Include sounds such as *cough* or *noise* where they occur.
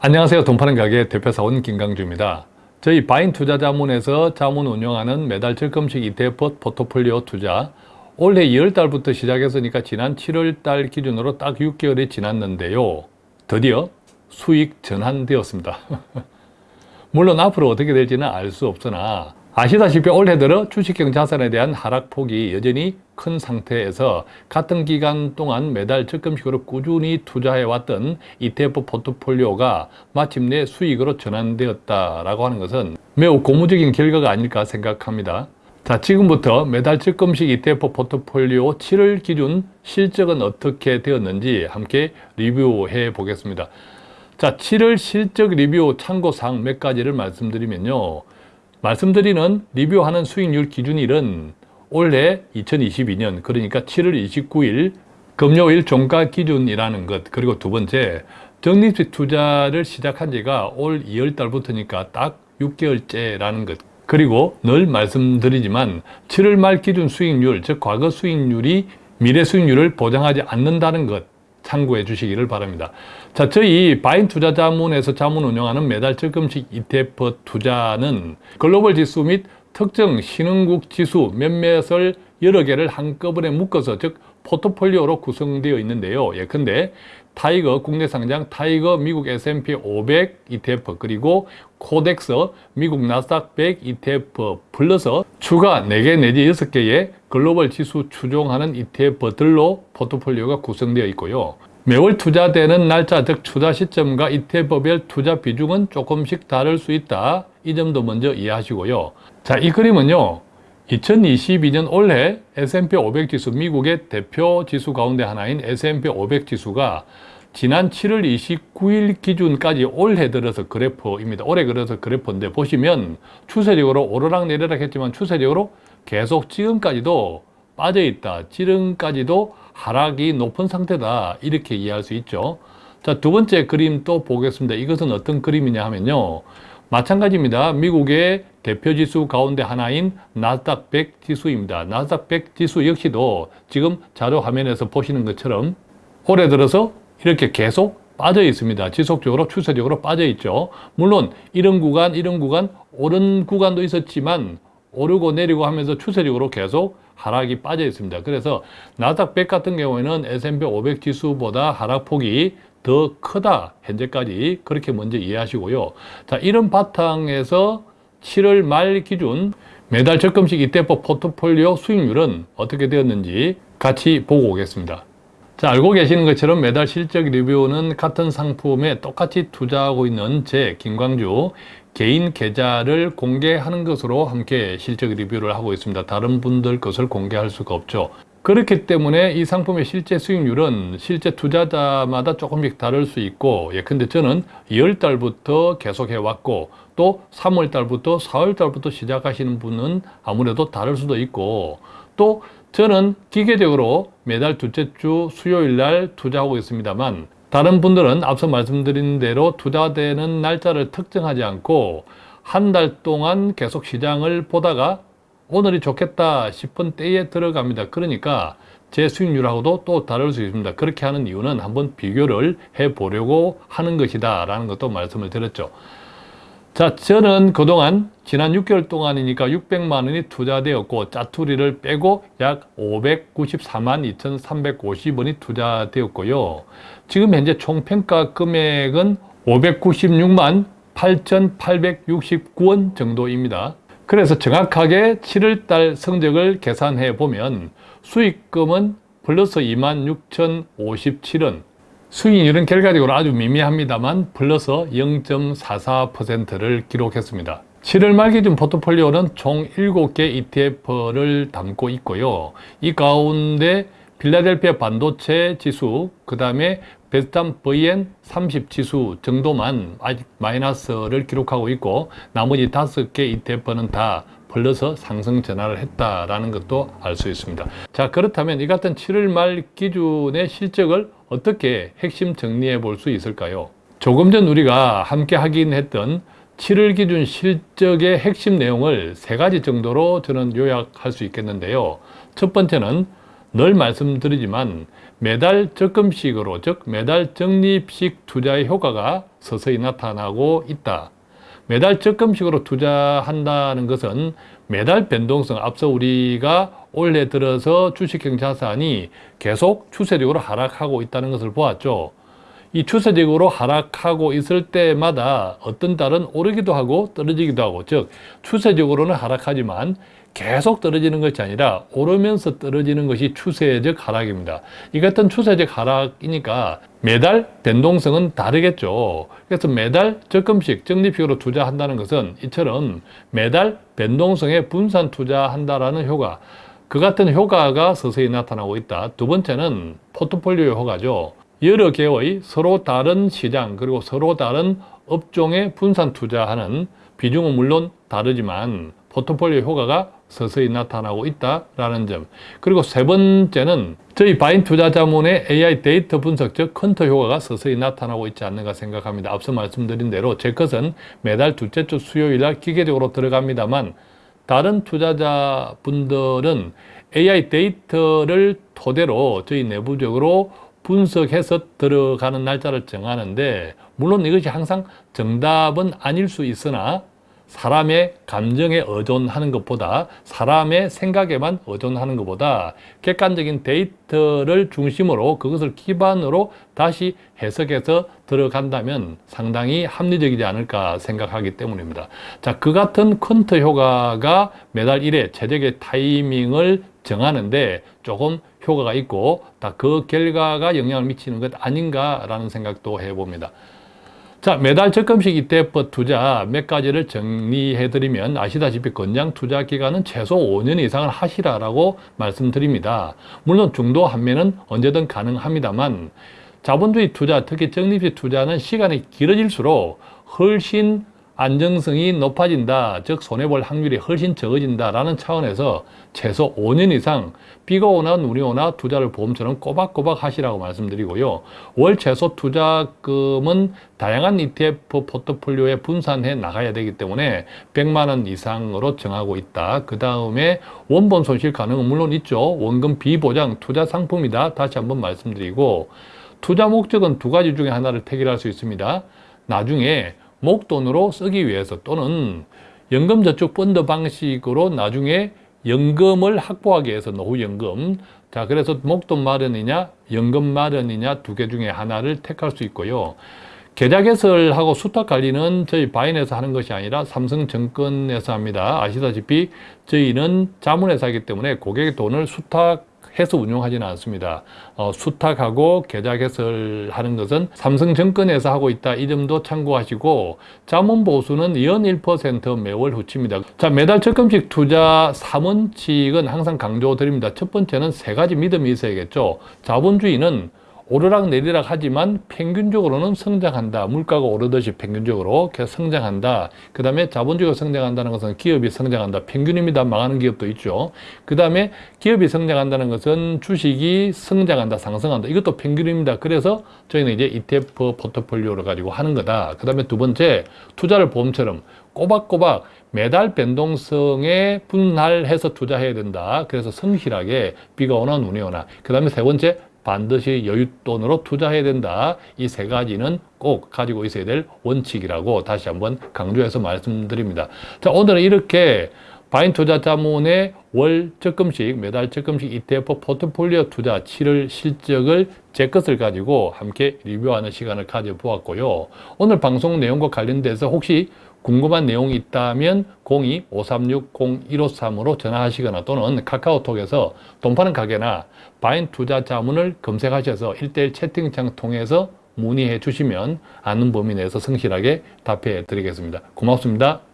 안녕하세요. 돈 파는 가게 대표사원 김강주입니다. 저희 바인 투자자문에서 자문 운영하는 매달 적금식 ETF 포트폴리오 투자 올해 2월달부터 시작했으니까 지난 7월달 기준으로 딱 6개월이 지났는데요. 드디어 수익 전환되었습니다. *laughs* 물론 앞으로 어떻게 될지는 알 수 없으나 아시다시피 올해 들어 주식형 자산에 대한 하락폭이 여전히 큰 상태에서 같은 기간 동안 매달 적금식으로 꾸준히 투자해왔던 ETF 포트폴리오가 마침내 수익으로 전환되었다라고 하는 것은 매우 고무적인 결과가 아닐까 생각합니다. 자, 지금부터 매달 적금식 ETF 포트폴리오 7월 기준 실적은 어떻게 되었는지 함께 리뷰해 보겠습니다. 자, 7월 실적 리뷰 참고사항 몇 가지를 말씀드리면요. 말씀드리는 리뷰하는 수익률 기준일은 올해 2022년 그러니까 7월 29일 금요일 종가 기준이라는 것 그리고 두 번째 적립식 투자를 시작한 지가 올 2월 달부터니까 딱 6개월째라는 것. 그리고 늘 말씀드리지만 7월 말 기준 수익률 즉 과거 수익률이 미래 수익률을 보장하지 않는다는 것 참고해 주시기를 바랍니다. 자, 저희 바인 투자 자문에서 자문 운영하는 매달 적금식 ETF 투자는 글로벌 지수 및 특정 신흥국 지수 몇몇을 여러 개를 한꺼번에 묶어서 즉 포트폴리오로 구성되어 있는데요. 예컨대 TIGER 국내 상장 TIGER 미국 S&P 500 ETF 그리고 코덱스 미국 나스닥 100 ETF 불러서 추가 4개 내지 6개의 글로벌 지수 추종하는 ETF들로 포트폴리오가 구성되어 있고요. 매월 투자되는 날짜 즉 투자 시점과 ETF별 투자 비중은 조금씩 다를 수 있다. 이 점도 먼저 이해하시고요. 자, 이 그림은요. 2022년 올해 S&P 500 지수 미국의 대표 지수 가운데 하나인 S&P 500 지수가 지난 7월 29일 기준까지 올해 들어서 그래프입니다. 올해 들어서 그래프인데 보시면 추세적으로 오르락 내리락 했지만 추세적으로 계속 지금까지도 빠져 있다. 지금까지도 하락이 높은 상태다. 이렇게 이해할 수 있죠. 자, 두 번째 그림 또 보겠습니다. 이것은 어떤 그림이냐 하면요. 마찬가지입니다. 미국의 대표 지수 가운데 하나인 나스닥 100 지수입니다. 나스닥 100 지수 역시도 지금 자료 화면에서 보시는 것처럼 올해 들어서 이렇게 계속 빠져 있습니다. 지속적으로 추세적으로 빠져 있죠. 물론 이런 구간, 이런 구간, 오른 구간도 있었지만 오르고 내리고 하면서 추세적으로 계속 하락이 빠져 있습니다. 그래서 나스닥 100 같은 경우에는 S&P 500 지수보다 하락폭이 더 크다 현재까지 그렇게 먼저 이해하시고요 자 이런 바탕에서 7월 말 기준 매달 적금식 ETF 포트폴리오 수익률은 어떻게 되었는지 같이 보고 오겠습니다. 자 알고 계시는 것처럼 매달 실적 리뷰는 같은 상품에 똑같이 투자하고 있는 제 김광주 개인 계좌를 공개하는 것으로 함께 실적 리뷰를 하고 있습니다. 다른 분들 것을 공개할 수가 없죠 그렇기 때문에 이 상품의 실제 수익률은 실제 투자자마다 조금씩 다를 수 있고 예컨대 저는 2월달부터 계속 해왔고 또 3월달부터 4월달부터 시작하시는 분은 아무래도 다를 수도 있고 또 저는 기계적으로 매달 둘째 주 수요일 날 투자하고 있습니다만 다른 분들은 앞서 말씀드린 대로 투자되는 날짜를 특정하지 않고 한 달 동안 계속 시장을 보다가 오늘이 좋겠다 싶은 때에 들어갑니다. 그러니까 제 수익률하고도 또 다를 수 있습니다. 그렇게 하는 이유는 한번 비교를 해보려고 하는 것이다 라는 것도 말씀을 드렸죠. 자, 저는 그동안 지난 6개월 동안이니까 600만 원이 투자되었고 짜투리를 빼고 약 594만 2,350원이 투자되었고요. 지금 현재 총평가 금액은 596만 8,869원 정도입니다. 그래서 정확하게 7월달 성적을 계산해 보면 수익금은 플러스 26,057원 수익률은 결과적으로 아주 미미합니다만 플러스 0.44%를 기록했습니다. 7월 말 기준 포트폴리오는 총 7개 ETF를 담고 있고요. 이 가운데 필라델피아 반도체 지수, 그 다음에 베스탄 VN30 지수 정도만 아직 마이너스를 기록하고 있고 나머지 다섯 개 ETF는 다 플러스 상승 전환을 했다라는 것도 알 수 있습니다. 자 그렇다면 이 같은 7월 말 기준의 실적을 어떻게 핵심 정리해 볼 수 있을까요? 조금 전 우리가 함께 확인했던 7월 기준 실적의 핵심 내용을 세 가지 정도로 저는 요약할 수 있겠는데요. 첫 번째는 늘 말씀드리지만 매달 적금식으로 즉 매달 적립식 투자의 효과가 서서히 나타나고 있다. 매달 적금식으로 투자한다는 것은 매달 변동성 앞서 우리가 올해 들어서 주식형 자산이 계속 추세적으로 하락하고 있다는 것을 보았죠. 이 추세적으로 하락하고 있을 때마다 어떤 달은 오르기도 하고 떨어지기도 하고 즉 추세적으로는 하락하지만 계속 떨어지는 것이 아니라 오르면서 떨어지는 것이 추세적 하락입니다. 이 같은 추세적 하락이니까 매달 변동성은 다르겠죠. 그래서 매달 적금식, 적립식으로 투자한다는 것은 이처럼 매달 변동성에 분산 투자한다라는 효과 그 같은 효과가 서서히 나타나고 있다. 두 번째는 포트폴리오 효과죠. 여러 개의 서로 다른 시장 그리고 서로 다른 업종에 분산 투자하는 비중은 물론 다르지만 포트폴리오 효과가 서서히 나타나고 있다라는 점 그리고 세 번째는 저희 바인 투자자문의 AI 데이터 분석 즉 quant 효과가 서서히 나타나고 있지 않는가 생각합니다. 앞서 말씀드린 대로 제 것은 매달 둘째 주 수요일 날 기계적으로 들어갑니다만 다른 투자자분들은 AI 데이터를 토대로 저희 내부적으로 분석해서 들어가는 날짜를 정하는데 물론 이것이 항상 정답은 아닐 수 있으나 사람의 감정에 의존하는 것보다 사람의 생각에만 의존하는 것보다 객관적인 데이터를 중심으로 그것을 기반으로 다시 해석해서 들어간다면 상당히 합리적이지 않을까 생각하기 때문입니다. 자, 그 같은 quant 효과가 매달 1회 최적의 타이밍을 정하는데 조금 효과가 있고 다 그 결과가 영향을 미치는 것 아닌가라는 생각도 해봅니다. 자, 매달 적금식 ETF 투자 몇 가지를 정리해드리면 아시다시피 건장 투자 기간은 최소 5년 이상을 하시라라고 말씀드립니다. 물론 중도 한매는 언제든 가능합니다만 자본주의 투자, 특히 적립식 투자는 시간이 길어질수록 훨씬 안정성이 높아진다, 즉 손해볼 확률이 훨씬 적어진다라는 차원에서 최소 5년 이상 비가 오나 눈이 오나 투자를 보험처럼 꼬박꼬박 하시라고 말씀드리고요. 월 최소 투자금은 다양한 ETF 포트폴리오에 분산해 나가야 되기 때문에 100만 원 이상으로 정하고 있다. 그 다음에 원본 손실 가능은 물론 있죠. 원금 비보장 투자 상품이다. 다시 한번 말씀드리고 투자 목적은 두 가지 중에 하나를 택일할 수 있습니다. 나중에 목돈으로 쓰기 위해서 또는 연금저축 펀드 방식으로 나중에 연금을 확보하기 위해서 노후연금. 자 그래서 목돈 마련이냐 연금 마련이냐 두 개 중에 하나를 택할 수 있고요. 계좌 개설하고 수탁 관리는 저희 바인에서 하는 것이 아니라 삼성증권에서 합니다. 아시다시피 저희는 자문회사이기 때문에 고객의 돈을 수탁 해서 운용하지는 않습니다. 어, 수탁하고 계좌 개설하는 것은 삼성증권에서 하고 있다. 이 점도 참고하시고 자문 보수는 연 1% 매월 후치입니다. 자 매달 적금식 투자 3원칙은 항상 강조드립니다. 첫 번째는 세 가지 믿음이 있어야겠죠. 자본주의는 오르락 내리락 하지만 평균적으로는 성장한다. 물가가 오르듯이 평균적으로 계속 성장한다. 그 다음에 자본주의가 성장한다는 것은 기업이 성장한다. 평균입니다. 망하는 기업도 있죠. 그 다음에 기업이 성장한다는 것은 주식이 성장한다. 상승한다. 이것도 평균입니다. 그래서 저희는 이제 ETF 포트폴리오를 가지고 하는 거다. 그 다음에 두 번째 투자를 보험처럼 꼬박꼬박 매달 변동성에 분할해서 투자해야 된다. 그래서 성실하게 비가 오나 눈이 오나. 그 다음에 세 번째 반드시 여윳돈으로 투자해야 된다. 이 세 가지는 꼭 가지고 있어야 될 원칙이라고 다시 한번 강조해서 말씀드립니다. 자, 오늘은 이렇게 바인 투자 자문의 월 적금식, 매달 적금식 ETF 포트폴리오 투자 7월 실적을 제 것을 가지고 함께 리뷰하는 시간을 가져보았고요. 오늘 방송 내용과 관련돼서 혹시 궁금한 내용이 있다면 02-536-0153으로 전화하시거나 또는 카카오톡에서 돈 파는 가게나 바인 투자 자문을 검색하셔서 1대1 채팅창 통해서 문의해 주시면 아는 범위 내에서 성실하게 답해 드리겠습니다. 고맙습니다.